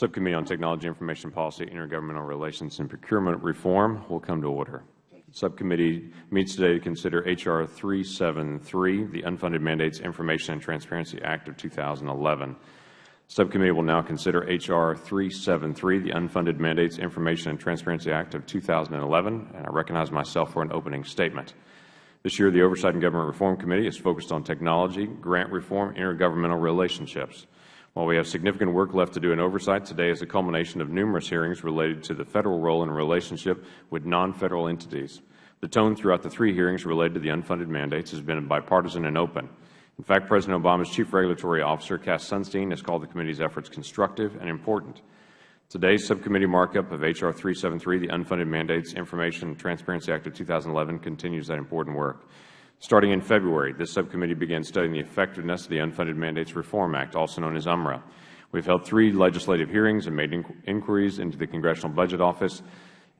Subcommittee on Technology, Information Policy, Intergovernmental Relations, and Procurement Reform will come to order. Subcommittee meets today to consider H.R. 373, the Unfunded Mandates Information and Transparency Act of 2011. Subcommittee will now consider H.R. 373, the Unfunded Mandates Information and Transparency Act of 2011, and I recognize myself for an opening statement. This year, the Oversight and Government Reform Committee is focused on technology, grant reform, intergovernmental relationships. While we have significant work left to do in oversight, today is a culmination of numerous hearings related to the Federal role in relationship with non-Federal entities. The tone throughout the three hearings related to the unfunded mandates has been bipartisan and open. In fact, President Obama's Chief Regulatory Officer, Cass Sunstein, has called the committee's efforts constructive and important. Today's subcommittee markup of H.R. 373, the Unfunded Mandates Information and Transparency Act of 2011, continues that important work. Starting in February, this subcommittee began studying the effectiveness of the Unfunded Mandates Reform Act, also known as UMRA. We have held three legislative hearings and made inquiries into the Congressional Budget Office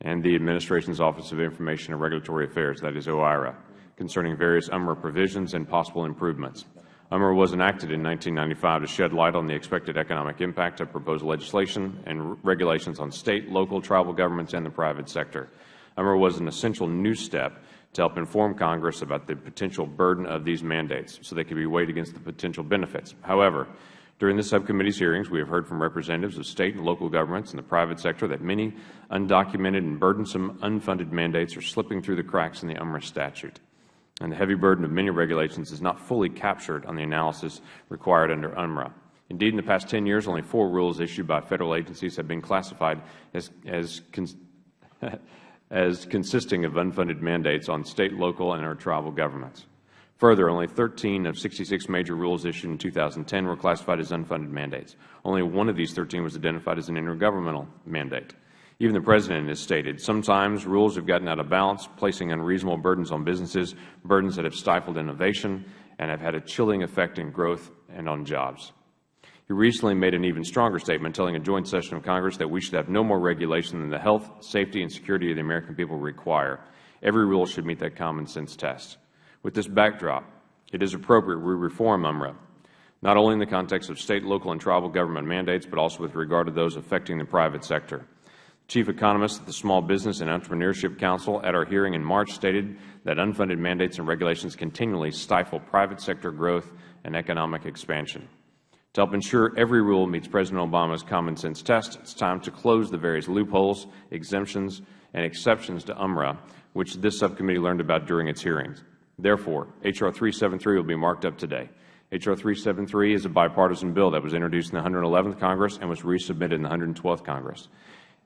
and the Administration's Office of Information and Regulatory Affairs, that is OIRA, concerning various UMRA provisions and possible improvements. UMRA was enacted in 1995 to shed light on the expected economic impact of proposed legislation and regulations on State, local, tribal governments, and the private sector. UMRA was an essential new step to help inform Congress about the potential burden of these mandates so they can be weighed against the potential benefits. However, during the subcommittee's hearings, we have heard from representatives of State and local governments and the private sector that many undocumented and burdensome unfunded mandates are slipping through the cracks in the UMRA statute, and the heavy burden of many regulations is not fully captured on the analysis required under UMRA. Indeed, in the past 10 years, only four rules issued by Federal agencies have been classified as, as as consisting of unfunded mandates on State, local, and our tribal governments. Further, only 13 of 66 major rules issued in 2010 were classified as unfunded mandates. Only one of these 13 was identified as an intergovernmental mandate. Even the President has stated, sometimes rules have gotten out of balance, placing unreasonable burdens on businesses, burdens that have stifled innovation and have had a chilling effect in growth and on jobs. He recently made an even stronger statement telling a joint session of Congress that we should have no more regulation than the health, safety, and security of the American people require. Every rule should meet that common sense test. With this backdrop, it is appropriate we reform UMRA, not only in the context of State, local, and tribal government mandates, but also with regard to those affecting the private sector. Chief economist at the Small Business and Entrepreneurship Council at our hearing in March stated that unfunded mandates and regulations continually stifle private sector growth and economic expansion. To help ensure every rule meets President Obama's common sense test, it is time to close the various loopholes, exemptions, and exceptions to UMRA, which this subcommittee learned about during its hearings. Therefore, H.R. 373 will be marked up today. H.R. 373 is a bipartisan bill that was introduced in the 111th Congress and was resubmitted in the 112th Congress.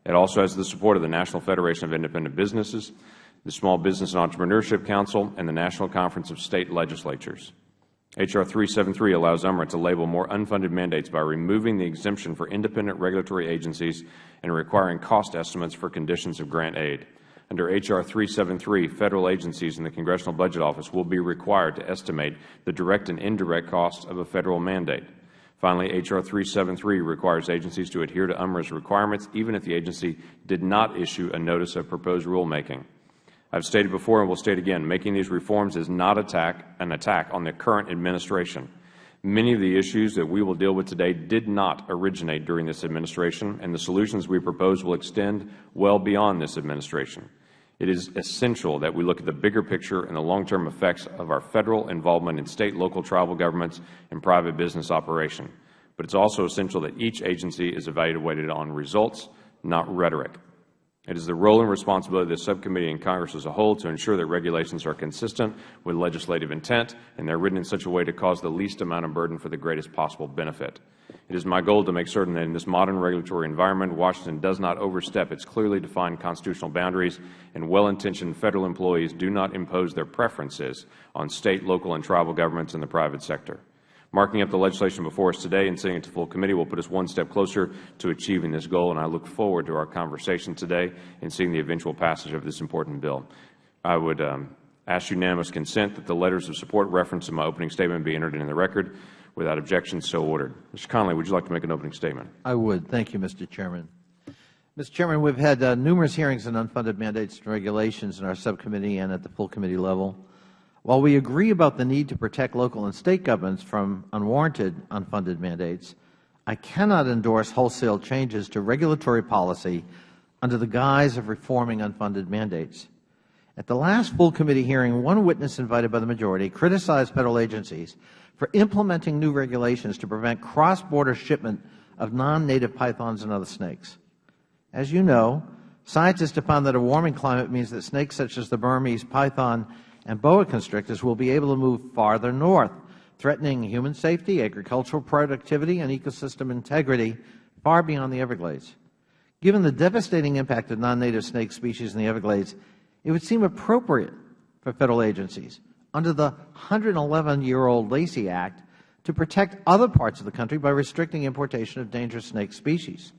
It also has the support of the National Federation of Independent Businesses, the Small Business and Entrepreneurship Council, and the National Conference of State Legislatures. H.R. 373 allows UMRA to label more unfunded mandates by removing the exemption for independent regulatory agencies and requiring cost estimates for conditions of grant aid. Under H.R. 373, Federal agencies and the Congressional Budget Office will be required to estimate the direct and indirect costs of a Federal mandate. Finally, H.R. 373 requires agencies to adhere to UMRA's requirements even if the agency did not issue a notice of proposed rulemaking. I have stated before and will state again, making these reforms is not attack, an attack on the current administration. Many of the issues that we will deal with today did not originate during this administration, and the solutions we propose will extend well beyond this administration. It is essential that we look at the bigger picture and the long-term effects of our Federal involvement in State, local, tribal governments, and private business operation. But it is also essential that each agency is evaluated on results, not rhetoric. It is the role and responsibility of this subcommittee and Congress as a whole to ensure that regulations are consistent with legislative intent and they are written in such a way to cause the least amount of burden for the greatest possible benefit. It is my goal to make certain that in this modern regulatory environment, Washington does not overstep its clearly defined constitutional boundaries and well-intentioned Federal employees do not impose their preferences on State, local, and tribal governments and the private sector. Marking up the legislation before us today and sending it to full committee will put us one step closer to achieving this goal, and I look forward to our conversation today and seeing the eventual passage of this important bill. I would um, ask unanimous consent that the letters of support referenced in my opening statement be entered into the record. Without objection, so ordered. Mr. Connolly, would you like to make an opening statement? I would. Thank you, Mr. Chairman. Mr. Chairman, we have had uh, numerous hearings on unfunded mandates and regulations in our subcommittee and at the full committee level. While we agree about the need to protect local and State governments from unwarranted unfunded mandates, I cannot endorse wholesale changes to regulatory policy under the guise of reforming unfunded mandates. At the last full committee hearing, one witness invited by the majority criticized Federal agencies for implementing new regulations to prevent cross-border shipment of non-native pythons and other snakes. As you know, scientists have found that a warming climate means that snakes such as the Burmese python and boa constrictors will be able to move farther north, threatening human safety, agricultural productivity, and ecosystem integrity far beyond the Everglades. Given the devastating impact of non-native snake species in the Everglades, it would seem appropriate for Federal agencies under the 111-year-old Lacey Act to protect other parts of the country by restricting importation of dangerous snake species.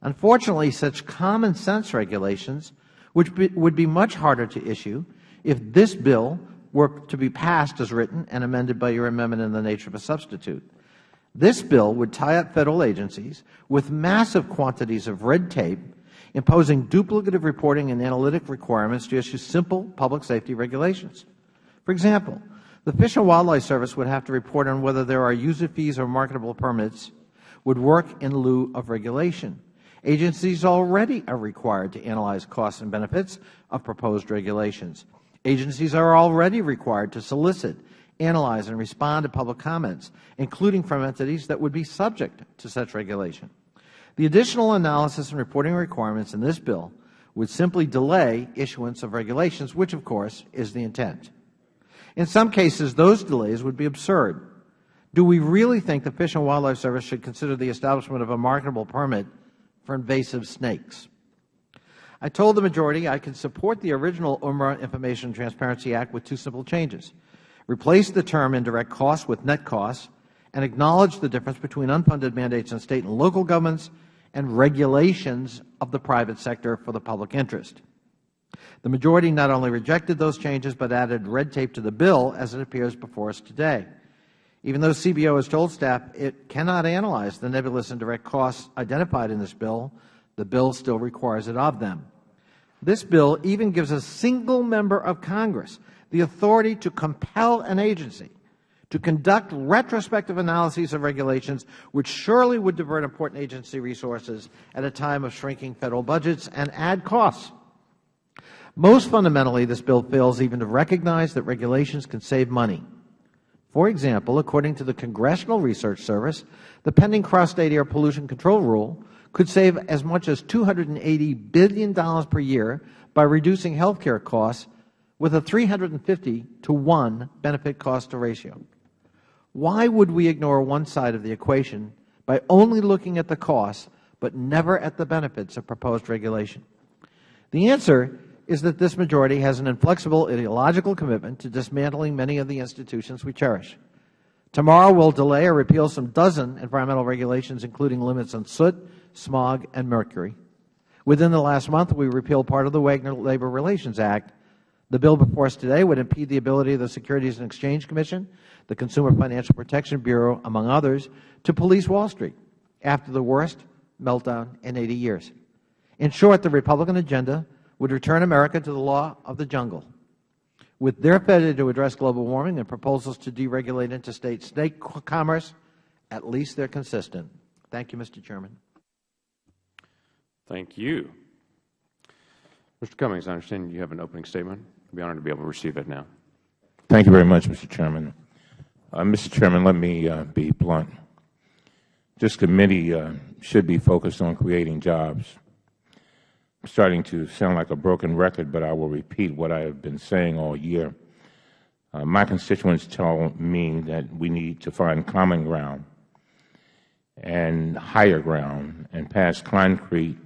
Unfortunately, such common sense regulations which be, would be much harder to issue if this bill were to be passed as written and amended by your amendment in the nature of a substitute. This bill would tie up Federal agencies with massive quantities of red tape, imposing duplicative reporting and analytic requirements to issue simple public safety regulations. For example, the Fish and Wildlife Service would have to report on whether there are user fees or marketable permits would work in lieu of regulation. Agencies already are required to analyze costs and benefits of proposed regulations. Agencies are already required to solicit, analyze, and respond to public comments, including from entities that would be subject to such regulation. The additional analysis and reporting requirements in this bill would simply delay issuance of regulations, which, of course, is the intent. In some cases, those delays would be absurd. Do we really think the Fish and Wildlife Service should consider the establishment of a marketable permit for invasive snakes? I told the majority I could support the original UMRA Information Transparency Act with two simple changes. Replace the term indirect costs with net costs and acknowledge the difference between unfunded mandates in State and local governments and regulations of the private sector for the public interest. The majority not only rejected those changes, but added red tape to the bill as it appears before us today. Even though CBO has told staff it cannot analyze the nebulous indirect costs identified in this bill, the bill still requires it of them. This bill even gives a single member of Congress the authority to compel an agency to conduct retrospective analyses of regulations which surely would divert important agency resources at a time of shrinking Federal budgets and add costs. Most fundamentally, this bill fails even to recognize that regulations can save money. For example, according to the Congressional Research Service, the pending cross-state air pollution control rule could save as much as $280 billion per year by reducing health care costs with a 350 to 1 benefit cost ratio. Why would we ignore one side of the equation by only looking at the costs but never at the benefits of proposed regulation? The answer is that this majority has an inflexible ideological commitment to dismantling many of the institutions we cherish. Tomorrow we will delay or repeal some dozen environmental regulations, including limits on soot, smog, and mercury. Within the last month, we repealed part of the Wagner Labor Relations Act. The bill before us today would impede the ability of the Securities and Exchange Commission, the Consumer Financial Protection Bureau, among others, to police Wall Street after the worst meltdown in 80 years. In short, the Republican agenda would return America to the law of the jungle. With their failure to address global warming and proposals to deregulate interstate snake commerce, at least they are consistent. Thank you, Mr. Chairman. Thank you. Mr. Cummings, I understand you have an opening statement. I'd be honored to be able to receive it now. Thank you very much, Mr. Chairman. Uh, Mr. Chairman, let me uh, be blunt. This committee uh, should be focused on creating jobs. I'm starting to sound like a broken record, but I will repeat what I have been saying all year. Uh, my constituents tell me that we need to find common ground and higher ground and pass concrete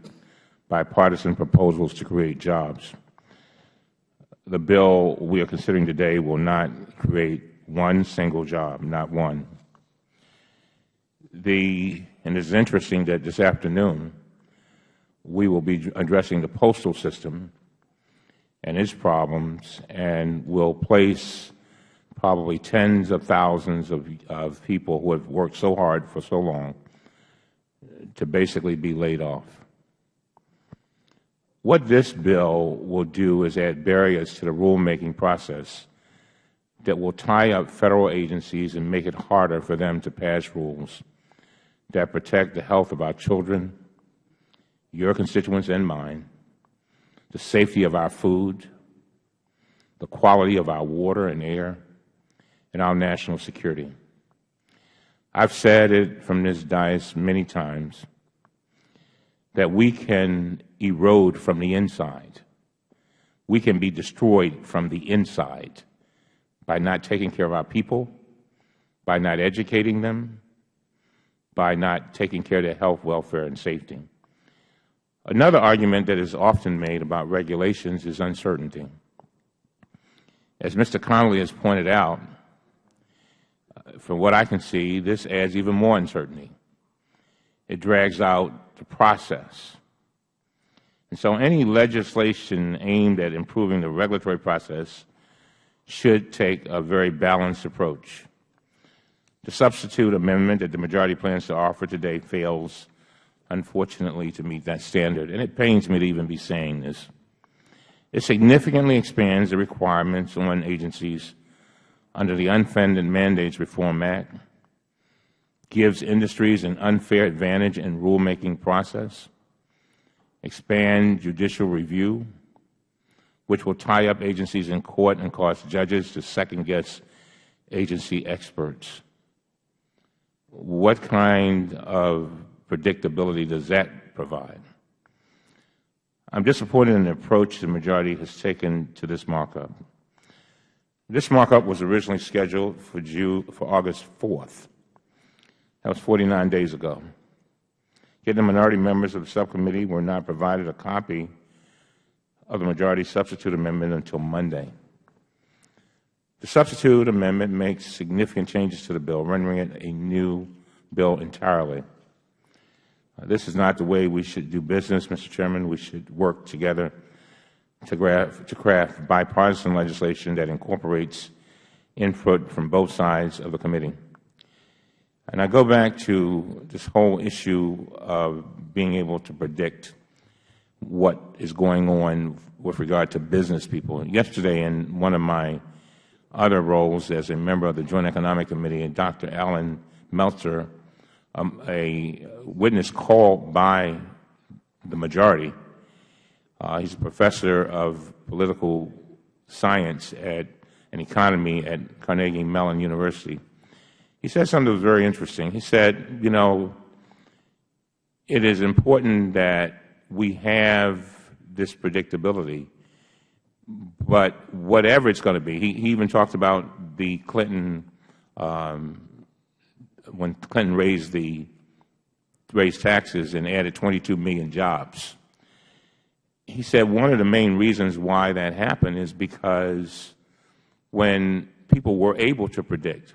bipartisan proposals to create jobs. The bill we are considering today will not create one single job, not one. The, and it is interesting that this afternoon we will be addressing the postal system and its problems and will place probably tens of thousands of, of people who have worked so hard for so long to basically be laid off. What this bill will do is add barriers to the rulemaking process that will tie up Federal agencies and make it harder for them to pass rules that protect the health of our children, your constituents and mine, the safety of our food, the quality of our water and air, and our national security. I have said it from this dais many times that we can erode from the inside. We can be destroyed from the inside by not taking care of our people, by not educating them, by not taking care of their health, welfare, and safety. Another argument that is often made about regulations is uncertainty. As Mr. Connolly has pointed out, from what I can see, this adds even more uncertainty. It drags out the process. And so any legislation aimed at improving the regulatory process should take a very balanced approach. The substitute amendment that the majority plans to offer today fails, unfortunately, to meet that standard, and it pains me to even be saying this. It significantly expands the requirements on agencies under the Unfunded Mandates Reform Act, gives industries an unfair advantage in rulemaking process, expand judicial review, which will tie up agencies in court and cause judges to second-guess agency experts. What kind of predictability does that provide? I am disappointed in the approach the majority has taken to this markup. This markup was originally scheduled for, June, for August 4th. That was 49 days ago. Yet the minority members of the subcommittee were not provided a copy of the majority substitute amendment until Monday. The substitute amendment makes significant changes to the bill, rendering it a new bill entirely. Uh, this is not the way we should do business, Mr. Chairman. We should work together to craft, to craft bipartisan legislation that incorporates input from both sides of the committee. And I go back to this whole issue of being able to predict what is going on with regard to business people. Yesterday, in one of my other roles as a member of the Joint Economic Committee, Dr. Allan Meltzer, um, a witness called by the majority, uh, he's a professor of political science at, and economy at Carnegie Mellon University. He said something that was very interesting. He said, you know, it is important that we have this predictability, but whatever it's going to be, he, he even talked about the Clinton, um, when Clinton raised the raised taxes and added 22 million jobs. He said one of the main reasons why that happened is because when people were able to predict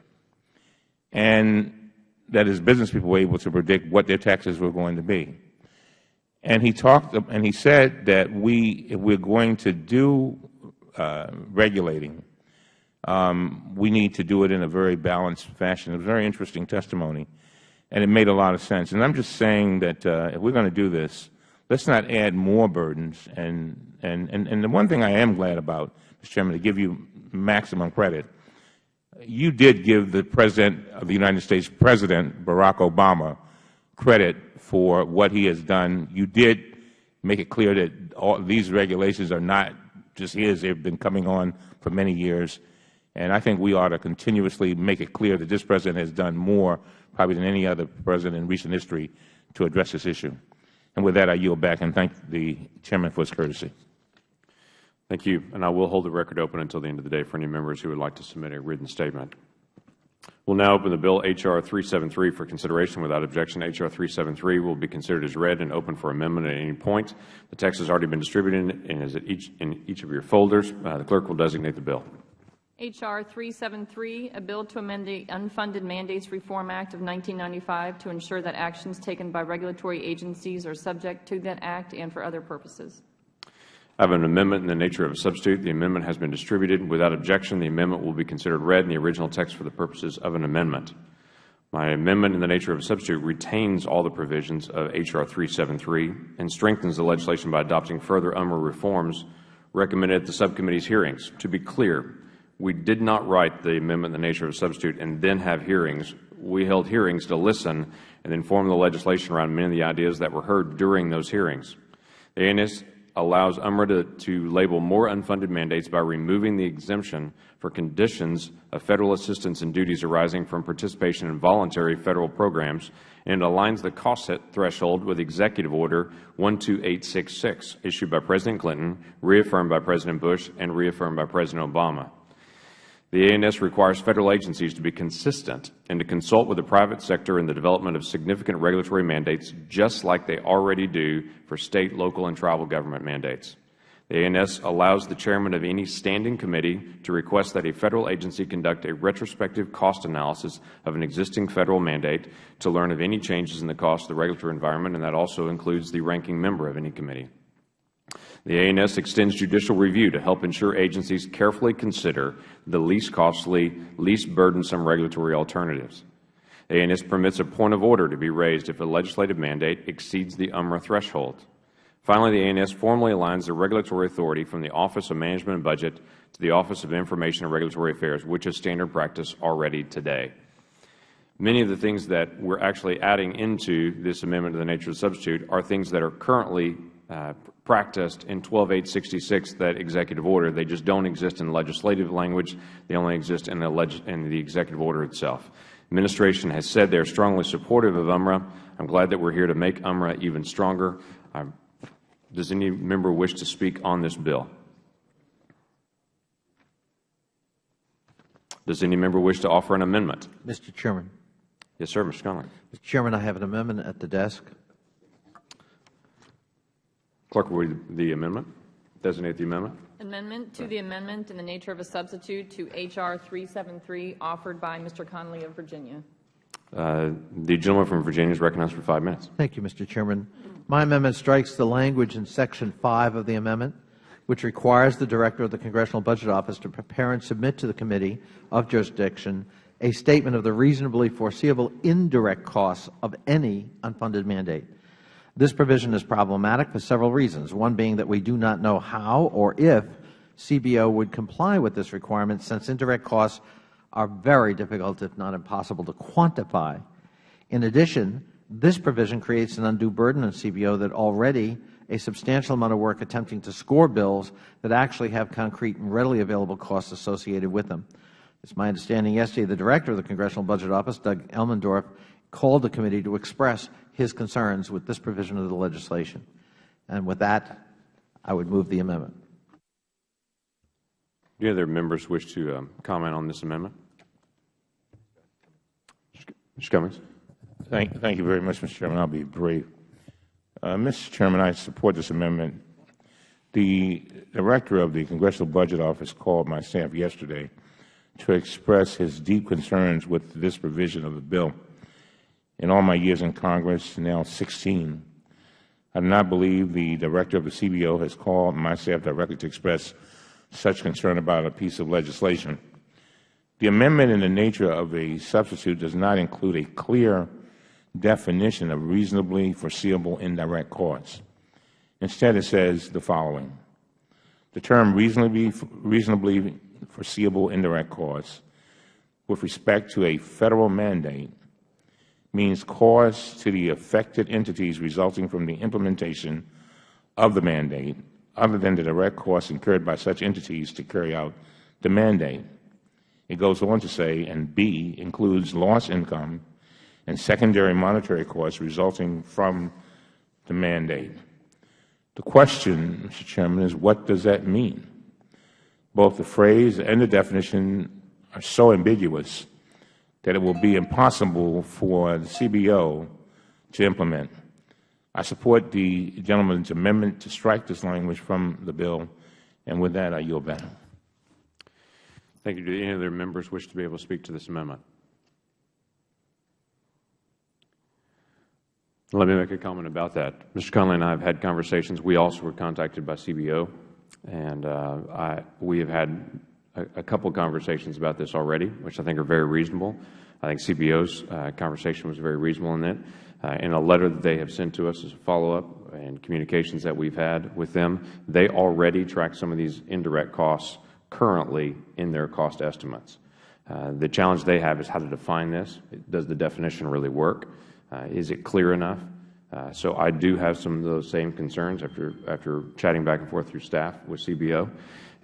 and that is business people were able to predict what their taxes were going to be. And he talked and he said that we, if we're going to do uh, regulating, um, we need to do it in a very balanced fashion. It was a very interesting testimony, and it made a lot of sense. And I'm just saying that uh, if we're going to do this, let's not add more burdens. And, and, and, and the one thing I am glad about, Mr. Chairman, to give you maximum credit, you did give the President of the United States, President Barack Obama, credit for what he has done. You did make it clear that all these regulations are not just his. They have been coming on for many years. And I think we ought to continuously make it clear that this President has done more probably than any other President in recent history to address this issue. And with that, I yield back and thank the Chairman for his courtesy. Thank you. And I will hold the record open until the end of the day for any members who would like to submit a written statement. We will now open the bill H.R. 373 for consideration. Without objection, H.R. 373 will be considered as read and open for amendment at any point. The text has already been distributed and is each, in each of your folders. Uh, the clerk will designate the bill. H.R. 373, a bill to amend the Unfunded Mandates Reform Act of 1995 to ensure that actions taken by regulatory agencies are subject to that act and for other purposes. I have an amendment in the nature of a substitute. The amendment has been distributed. Without objection, the amendment will be considered read in the original text for the purposes of an amendment. My amendment in the nature of a substitute retains all the provisions of H.R. 373 and strengthens the legislation by adopting further UMRA reforms recommended at the subcommittee's hearings. To be clear, we did not write the amendment in the nature of a substitute and then have hearings. we held hearings to listen and inform the legislation around many of the ideas that were heard during those hearings. The ANS allows UMRA to, to label more unfunded mandates by removing the exemption for conditions of Federal assistance and duties arising from participation in voluntary Federal programs and it aligns the cost threshold with Executive Order 12866, issued by President Clinton, reaffirmed by President Bush, and reaffirmed by President Obama. The ANS requires Federal agencies to be consistent and to consult with the private sector in the development of significant regulatory mandates, just like they already do for State, local, and tribal government mandates. The ANS allows the Chairman of any standing committee to request that a Federal agency conduct a retrospective cost analysis of an existing Federal mandate to learn of any changes in the cost of the regulatory environment, and that also includes the ranking member of any committee. The ANS extends judicial review to help ensure agencies carefully consider the least costly, least burdensome regulatory alternatives. ANS permits a point of order to be raised if a legislative mandate exceeds the UMRA threshold. Finally, the ANS formally aligns the regulatory authority from the Office of Management and Budget to the Office of Information and Regulatory Affairs, which is standard practice already today. Many of the things that we are actually adding into this amendment of the nature of the substitute are things that are currently Uh, practiced in 12866, that executive order. They just don't exist in legislative language. They only exist in the, in the executive order itself. Administration has said they are strongly supportive of UMRA. I am glad that we are here to make UMRA even stronger. Does any member wish to speak on this bill? Does any member wish to offer an amendment? Mr. Chairman. Yes, sir, Mr. Connolly. Mr. Chairman, I have an amendment at the desk. Clerk will read the amendment. Designate the amendment. Amendment to the amendment in the nature of a substitute to H.R. 373 offered by Mr. Connolly of Virginia. Uh, the gentleman from Virginia is recognized for five minutes. Thank you, Mr. Chairman. My amendment strikes the language in Section 5 of the amendment, which requires the Director of the Congressional Budget Office to prepare and submit to the Committee of Jurisdiction a statement of the reasonably foreseeable indirect costs of any unfunded mandate. This provision is problematic for several reasons, one being that we do not know how or if CBO would comply with this requirement since indirect costs are very difficult, if not impossible, to quantify. In addition, this provision creates an undue burden on CBO that already a substantial amount of work attempting to score bills that actually have concrete and readily available costs associated with them. It is my understanding yesterday the Director of the Congressional Budget Office, Doug Elmendorf, called the committee to express his concerns with this provision of the legislation. And with that, I would move the amendment. Do any other members wish to um, comment on this amendment? Mr. Cummings. Thank, thank you very much, Mr. Chairman. I'll be brief. Uh, Mr. Chairman, I support this amendment. The Director of the Congressional Budget Office called my staff yesterday to express his deep concerns with this provision of the bill. In all my years in Congress, now 16, I do not believe the Director of the CBO has called myself directly to express such concern about a piece of legislation. The amendment in the nature of a substitute does not include a clear definition of reasonably foreseeable indirect costs. Instead, it says the following. The term reasonably, reasonably foreseeable indirect costs with respect to a Federal mandate means costs to the affected entities resulting from the implementation of the mandate other than the direct costs incurred by such entities to carry out the mandate. It goes on to say, and B includes lost income and secondary monetary costs resulting from the mandate. The question, Mr. Chairman, is what does that mean? Both the phrase and the definition are so ambiguous that it will be impossible for the CBO to implement. I support the gentleman's amendment to strike this language from the bill, and with that, I yield back. Thank you. Do any other members wish to be able to speak to this amendment? Let me make a comment about that. Mr. Connolly and I have had conversations. We also were contacted by CBO, and uh, I, we have had a, couple conversations about this already, which I think are very reasonable. I think CBO's uh, conversation was very reasonable in that. Uh, in a letter that they have sent to us as a follow-up and communications that we've had with them, they already track some of these indirect costs currently in their cost estimates. Uh, The challenge they have is how to define this. Does the definition really work? Uh, Is it clear enough? Uh, So I do have some of those same concerns after, after chatting back and forth through staff with CBO,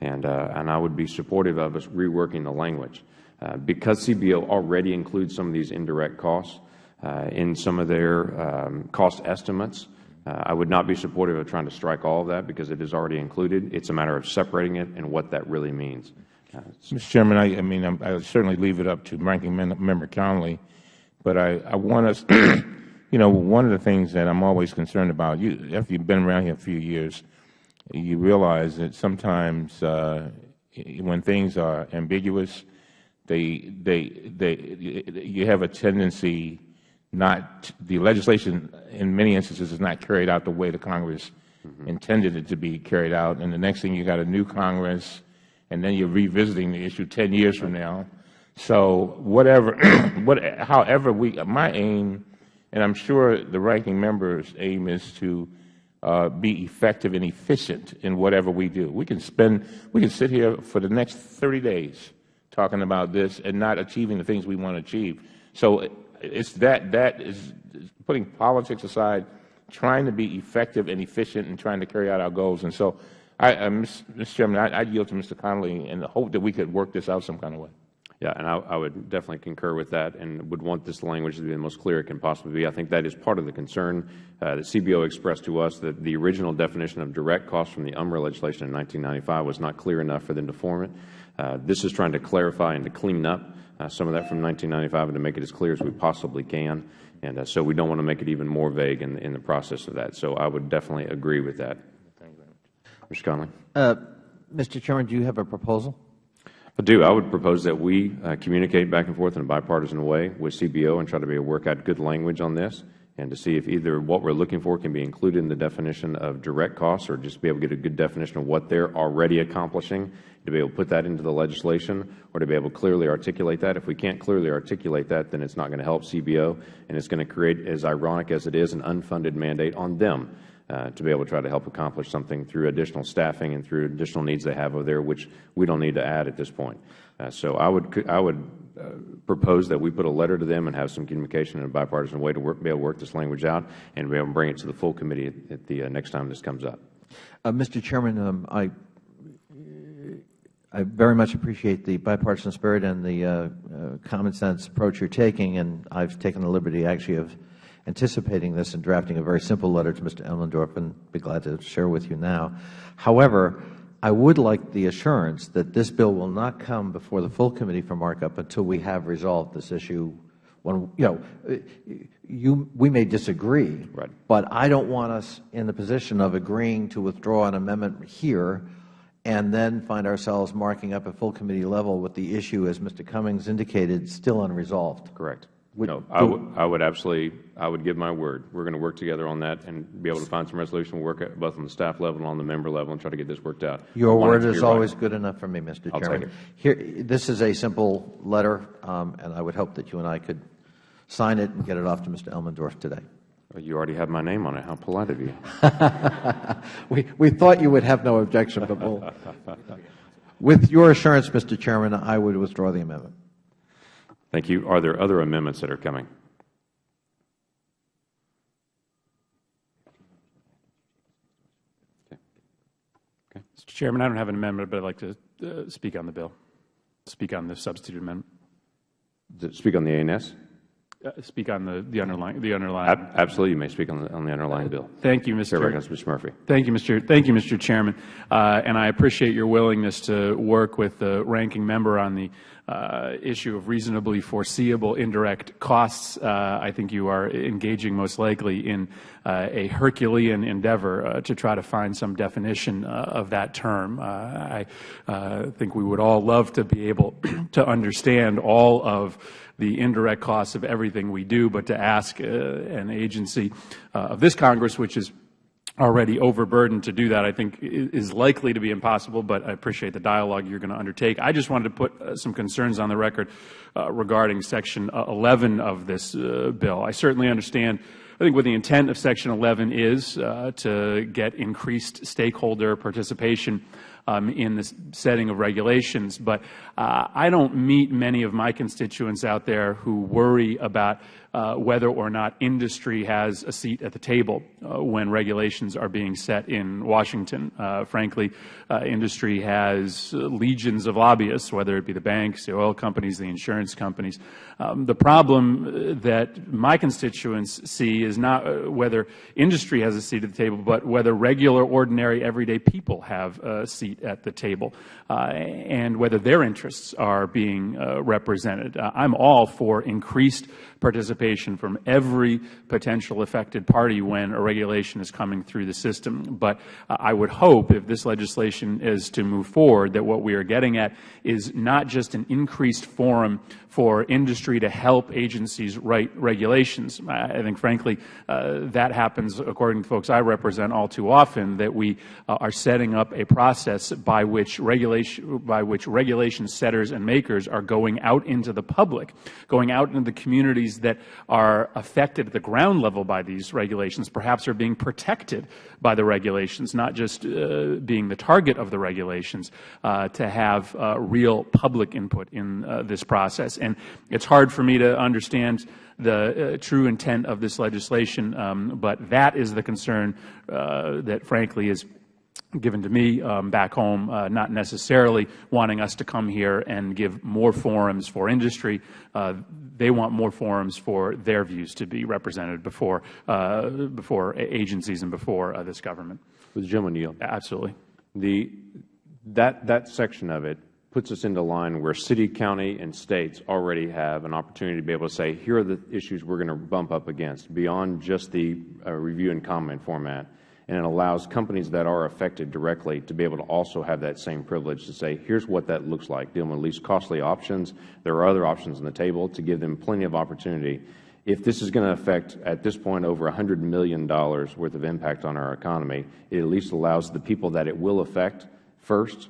and, uh, and I would be supportive of us reworking the language. Uh, Because CBO already includes some of these indirect costs uh, in some of their um, cost estimates, uh, I would not be supportive of trying to strike all of that because it is already included. It's a matter of separating it and what that really means. Uh, Mr. Chairman, I, I mean, I'm- certainly leave it up to Ranking Member Connolly, but I, I want us, you know, one of the things that I'm always concerned about, you, after you've been around here a few years, you realize that sometimes uh, when things are ambiguous, they, they, they, you have a tendency not, the legislation in many instances is not carried out the way the Congress intended it to be carried out. And the next thing, you got a new Congress, and then you're revisiting the issue 10 years from now. So whatever, what, however we, my aim, and I'm sure the ranking member's aim is to be effective and efficient in whatever we do. We can spend, we can sit here for the next 30 days talking about this and not achieving the things we want to achieve. So it's that, that is putting politics aside, trying to be effective and efficient and trying to carry out our goals. And so, I, uh, Mr. Chairman, I, I yield to Mr. Connolly and hope that we could work this out some kind of way. Yeah, and I, I would definitely concur with that and would want this language to be the most clear it can possibly be. I think that is part of the concern uh, that CBO expressed to us that the original definition of direct costs from the UMRA legislation in 1995 was not clear enough for them to form it. Uh, this is trying to clarify and to clean up uh, some of that from 1995 and to make it as clear as we possibly can. And uh, so we don't want to make it even more vague in, in the process of that. So I would definitely agree with that. Thank you, very much. Mr. Connolly? Uh, Mr. Chairman, do you have a proposal? I do. I would propose that we uh, communicate back and forth in a bipartisan way with CBO and try to be able to work out good language on this and to see if either what we're looking for can be included in the definition of direct costs or just be able to get a good definition of what they're already accomplishing, to be able to put that into the legislation or to be able to clearly articulate that. If we can't clearly articulate that, then it's not going to help CBO and it's going to create, as ironic as it is, an unfunded mandate on them to be able to try to help accomplish something through additional staffing and through additional needs they have over there, which we don't need to add at this point. Uh, so I would, I would uh, propose that we put a letter to them and have some communication in a bipartisan way to work, be able to work this language out and be able to bring it to the full committee at, at the uh, next time this comes up. Uh, Mr. Chairman, um, I, I very much appreciate the bipartisan spirit and the uh, uh, common sense approach you are taking, and I have taken the liberty actually of anticipating this and drafting a very simple letter to Mr. Elmendorf and be glad to share with you now. However, I would like the assurance that this bill will not come before the full committee for markup until we have resolved this issue. When, you know, you, we may disagree, Right. but I don't want us in the position of agreeing to withdraw an amendment here and then find ourselves marking up at full committee level with the issue, as Mr. Cummings indicated, still unresolved. Correct. No, I would, absolutely, I would give my word. We're going to work together on that and be able to find some resolution. We'll work at both on the staff level and on the member level and try to get this worked out. Your I want it word is always good enough for me, Mr. Chairman. Here, this is a simple letter, um, and I would hope that you and I could sign it and get it off to Mr. Elmendorf today. You already have my name on it. How polite of you. We, we thought you would have no objection, but we'll, with your assurance, Mr. Chairman, I would withdraw the amendment. Thank you. Are there other amendments that are coming? Okay. Mr. Chairman, I don't have an amendment, but I'd like to uh, speak on the bill, speak on the substitute amendment, Does Speak on the ANS? uh, speak on the, the underlying, the underlying. Ab- Absolutely, you may speak on the, on the underlying bill. Thank you, Mr. recognizes Mr. Murphy. Thank you, Mr. Thank you, Mr. Chairman, uh, and I appreciate your willingness to work with the ranking member on the issue of reasonably foreseeable indirect costs. Uh, I think you are engaging most likely in uh, a Herculean endeavor uh, to try to find some definition uh, of that term. Uh, I uh, think we would all love to be able to understand all of the indirect costs of everything we do, but to ask uh, an agency uh, of this Congress, which is already overburdened to do that, I think is likely to be impossible, but I appreciate the dialogue you're going to undertake. I just wanted to put uh, some concerns on the record uh, regarding Section uh, 11 of this bill. I certainly understand, I think what the intent of Section 11 is uh, to get increased stakeholder participation um, in the setting of regulations, but uh, I don't meet many of my constituents out there who worry about whether or not industry has a seat at the table uh, when regulations are being set in Washington. Uh, frankly, uh, industry has legions of lobbyists, whether it be the banks, the oil companies, the insurance companies. Um, the problem that my constituents see is not whether industry has a seat at the table, but whether regular, ordinary, everyday people have a seat at the table, and whether their interests are being represented. I am all for increased participation from every potential affected party when a regulation is coming through the system. But I would hope, if this legislation is to move forward, that what we are getting at is not just an increased forum for industry to help agencies write regulations. I think, frankly, uh, that happens, according to folks I represent, all too often, that we uh, are setting up a process by which, regulation, by which regulation setters and makers are going out into the public, going out into the communities that are affected at the ground level by these regulations, perhaps are being protected by the regulations, not just uh, being the target of the regulations, uh, to have uh, real public input in uh, this process. And it's hard for me to understand the uh, true intent of this legislation, um, but that is the concern uh, that, frankly, is given to me um, back home, uh, not necessarily wanting us to come here and give more forums for industry. Uh, they want more forums for their views to be represented before, uh, before agencies and before uh, this government. With Jim O'Neill. Absolutely. The, that, that section of it puts us into line where city, county, and states already have an opportunity to be able to say, here are the issues we are going to bump up against, beyond just the uh, review and comment format. And it allows companies that are affected directly to be able to also have that same privilege to say, here is what that looks like, dealing with least costly options. There are other options on the table to give them plenty of opportunity. If this is going to affect, at this point, over $100 million worth of impact on our economy, it at least allows the people that it will affect first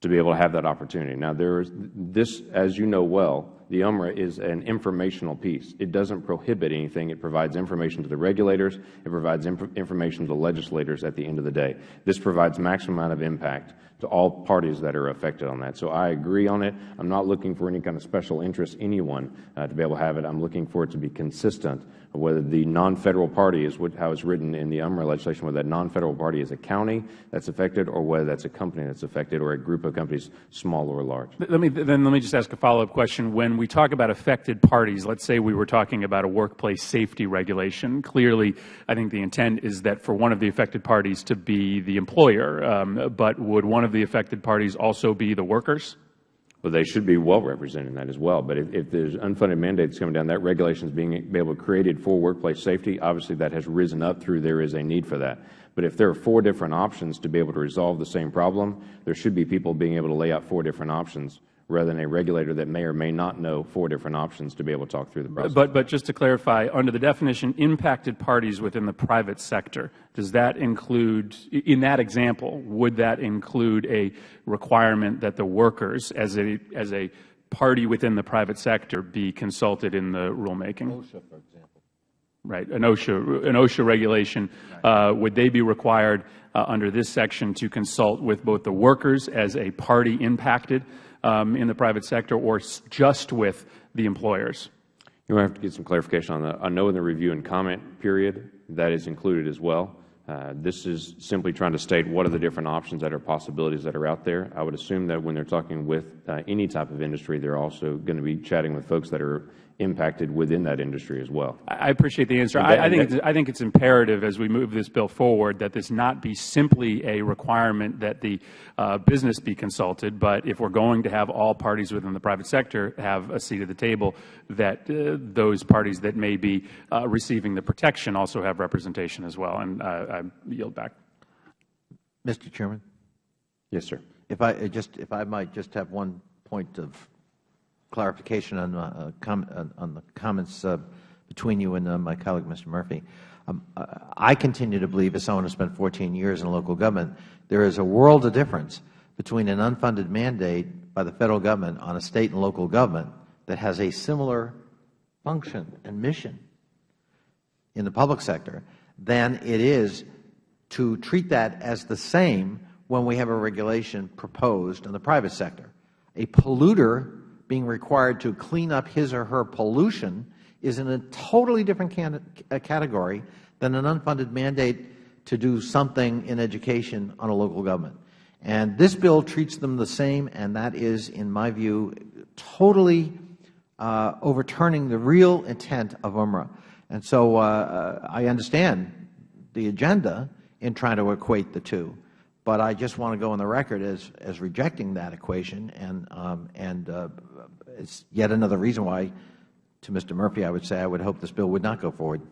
to be able to have that opportunity. Now, there is this, as you know well, the UMRA is an informational piece. It doesn't prohibit anything. It provides information to the regulators. It provides inf information to the legislators at the end of the day. This provides maximum amount of impact to all parties that are affected on that. So I agree on it. I'm not looking for any kind of special interest anyone uh, to be able to have it. I'm looking for it to be consistent whether the non-federal party is what, how it's written in the UMRA legislation, whether that non-federal party is a county that's affected or whether that's a company that's affected or a group of companies, small or large. Let me, then let me just ask a follow-up question. When we talk about affected parties, let's say we were talking about a workplace safety regulation. Clearly, I think the intent is that for one of the affected parties to be the employer, um, but would one of the affected parties also be the workers? Well, they should be well represented in that as well. But if, if there's unfunded mandates coming down, that regulation is being be able created for workplace safety. Obviously, that has risen up through there is a need for that. But if there are four different options to be able to resolve the same problem, there should be people being able to lay out four different options rather than a regulator that may or may not know four different options to be able to talk through the process. But, but just to clarify, under the definition impacted parties within the private sector, does that include, in that example, would that include a requirement that the workers as a, as a party within the private sector be consulted in the rulemaking? OSHA, for example. Right, an OSHA, an OSHA regulation, uh, would they be required uh, under this section to consult with both the workers as a party impacted in the private sector or just with the employers? You have to get some clarification on that. I know in the review and comment period that is included as well. Uh, this is simply trying to state what are the different options that are possibilities that are out there. I would assume that when they are talking with uh, any type of industry, they are also going to be chatting with folks that are impacted within that industry as well. I appreciate the answer. I, I, think it's, I think it's imperative as we move this bill forward that this not be simply a requirement that the uh, business be consulted, but if we're going to have all parties within the private sector have a seat at the table, that uh, those parties that may be uh, receiving the protection also have representation as well. And I yield back. Mr. Chairman? Yes, sir. If I just, if I might just have one point of clarification on, uh, com uh, on the comments uh, between you and uh, my colleague, Mr. Murphy. Um, uh, I continue to believe, as someone who spent 14 years in local government, there is a world of difference between an unfunded mandate by the Federal Government on a State and local government that has a similar function and mission in the public sector than it is to treat that as the same when we have a regulation proposed in the private sector. A polluter being required to clean up his or her pollution is in a totally different uh, category than an unfunded mandate to do something in education on a local government. And this bill treats them the same, and that is, in my view, totally uh, overturning the real intent of UMRA. And so uh, I understand the agenda in trying to equate the two, but I just want to go on the record as, as rejecting that equation, and, um, and uh, it's yet another reason why, to Mr. Murphy, I would say I would hope this bill would not go forward.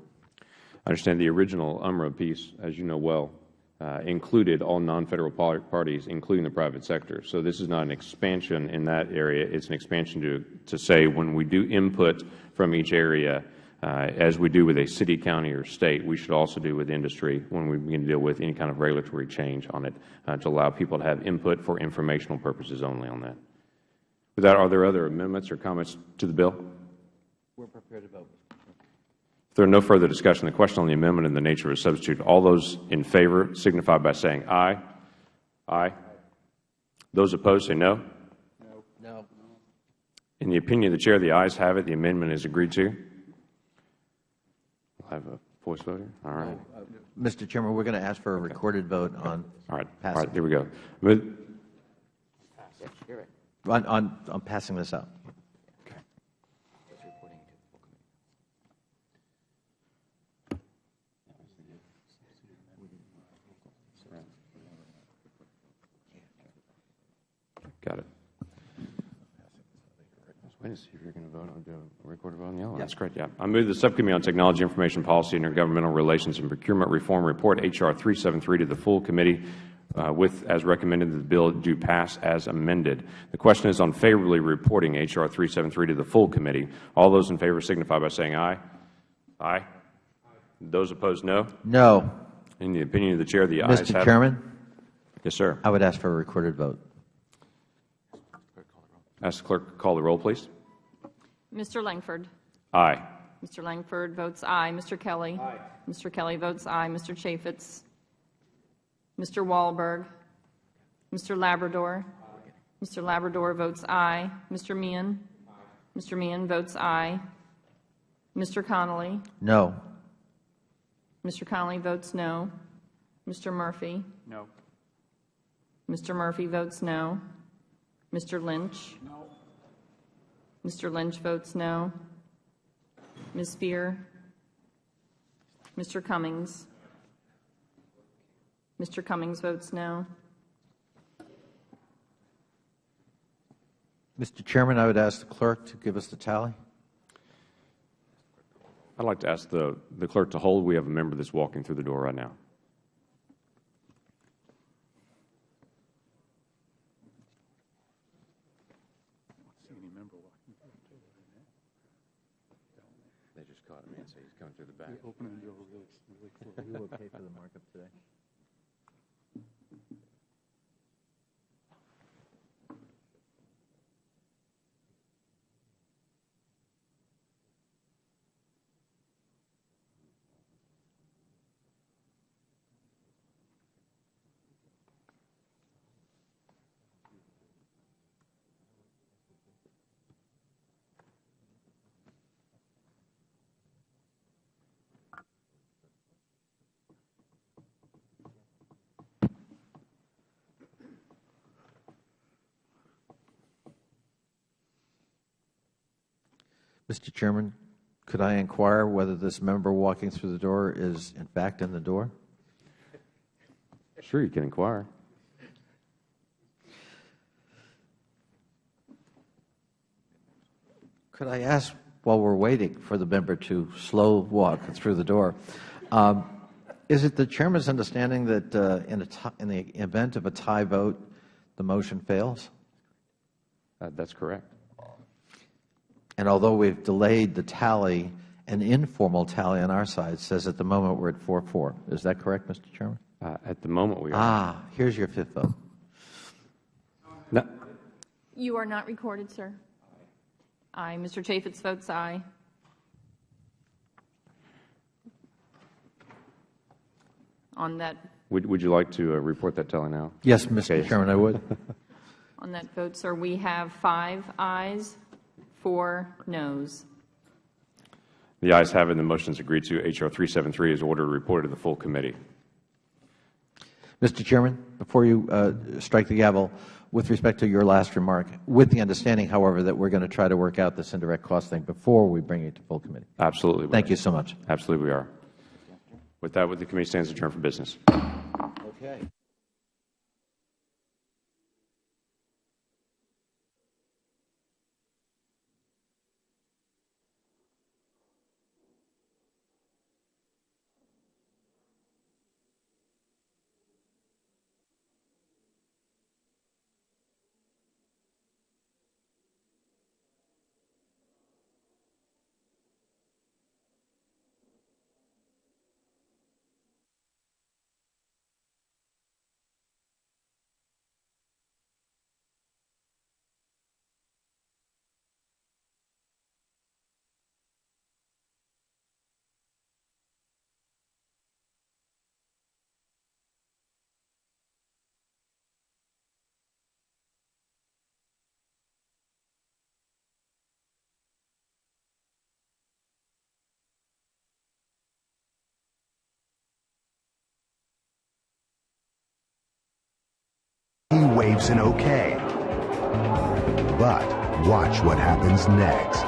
I understand the original UMRA piece, as you know well, uh, included all non-federal parties, including the private sector. So this is not an expansion in that area. It's an expansion to, to say when we do input from each area, uh, as we do with a city, county, or state, we should also do with industry when we begin to deal with any kind of regulatory change on it uh, to allow people to have input for informational purposes only on that. With that, are there other amendments or comments to the bill? We're prepared to vote. If there are no further discussion, the question on the amendment and the nature of a substitute, all those in favor signify by saying aye. Aye. Those opposed say no. No. In the opinion of the Chair, the ayes have it. The amendment is agreed to. We'll have a voice vote here. All right. Uh, uh, Mr. Chairman, we're going to ask for a recorded vote on All right. All right. Here we go. Move- On, on, on passing this out. Got it. Wait to see if you're going to vote on, do a recorded vote on the yellow. That's great, yeah. I move the Subcommittee on Technology, Information Policy, Intergovernmental Relations, and Procurement Reform report H.R. 373 to the full committee Uh, with, as recommended, that the bill do pass as amended. The question is on favorably reporting H.R. 373 to the full committee. All those in favor signify by saying aye. Aye. Those opposed, no. No. In the opinion of the Chair, the ayes have Mr. Chairman, Yes, sir. I would ask for a recorded vote. Ask the clerk to call the roll, please. Mr. Lankford. Aye. Mr. Lankford votes aye. Mr. Kelly. Aye. Mr. Kelly votes aye. Mr. Chaffetz. Mr. Walberg. Mr. Labrador. Mr. Labrador votes aye. Mr. Meehan. Mr. Meehan votes aye. Mr. Connolly. No. Mr. Connolly votes no. Mr. Murphy. No. Mr. Murphy votes no. Mr. Lynch. No. Mr. Lynch votes no. Ms. Speier. Mr. Cummings. Mr. Cummings votes no. Mr. Chairman, I would ask the clerk to give us the tally. I'd like to ask the, the clerk to hold. We have a member that's walking through the door right now. They just caught him and say he's coming through the back. We will pay for the markup today. Mr. Chairman, could I inquire whether this member walking through the door is in fact in the door? Sure, you can inquire. Could I ask, while we're waiting for the member to slow walk through the door, um, is it the Chairman's understanding that uh, in, a in the event of a tie vote, the motion fails? Uh, that's correct. And although we've delayed the tally, an informal tally on our side says at the moment we're at 4-4. Is that correct, Mr. Chairman? Uh, at the moment, we are. Ah, here's your fifth vote. No, You are not recorded, sir. Aye. Mr. Chaffetz votes aye. On that, would, would you like to uh, report that tally now? Yes, Mr. Okay. Chairman, I would. On that vote, sir, we have five ayes, four noes. The ayes have it, and the motion is agreed to. H.R. 373 is ordered and reported to the full committee. Mr. Chairman, before you uh, strike the gavel, with respect to your last remark, with the understanding, however, that we are going to try to work out this indirect cost thing before we bring it to full committee. Absolutely. Thank you so much. Absolutely, we are. With that, would the committee stands adjourned for business. Okay. He waves an okay. But watch what happens next.